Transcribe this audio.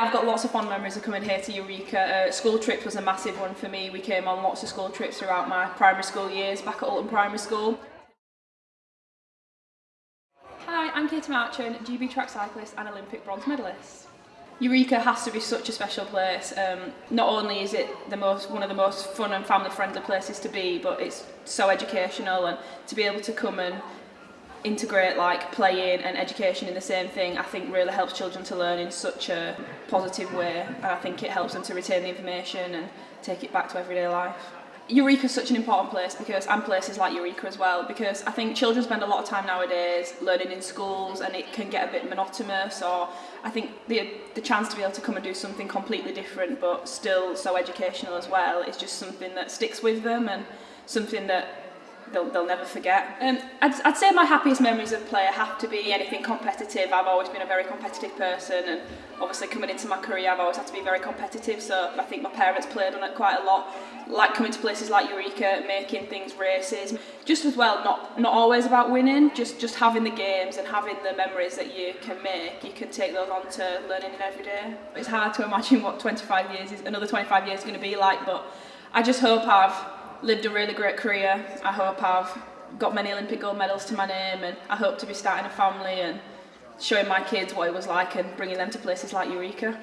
I've got lots of fond memories of coming here to Eureka. Uh, school trips was a massive one for me. We came on lots of school trips throughout my primary school years back at Alton Primary School. Hi, I'm Katie Marchant, GB track cyclist and Olympic bronze medalist. Eureka has to be such a special place. Um, not only is it the most one of the most fun and family friendly places to be, but it's so educational and to be able to come and integrate like playing and education in the same thing I think really helps children to learn in such a positive way and I think it helps them to retain the information and take it back to everyday life. Eureka is such an important place because and places like Eureka as well because I think children spend a lot of time nowadays learning in schools and it can get a bit monotonous or I think the the chance to be able to come and do something completely different but still so educational as well is just something that sticks with them and something that they'll, they'll never forget. Um, I'd, I'd say my happiest memories of play have to be anything competitive. I've always been a very competitive person and obviously coming into my career I've always had to be very competitive so I think my parents played on it quite a lot. Like coming to places like Eureka, making things races. Just as well, not, not always about winning, just, just having the games and having the memories that you can make, you can take those on to learning in every day. It's hard to imagine what 25 years is, another 25 years is going to be like but I just hope I've lived a really great career. I hope I've got many Olympic gold medals to my name and I hope to be starting a family and showing my kids what it was like and bringing them to places like Eureka.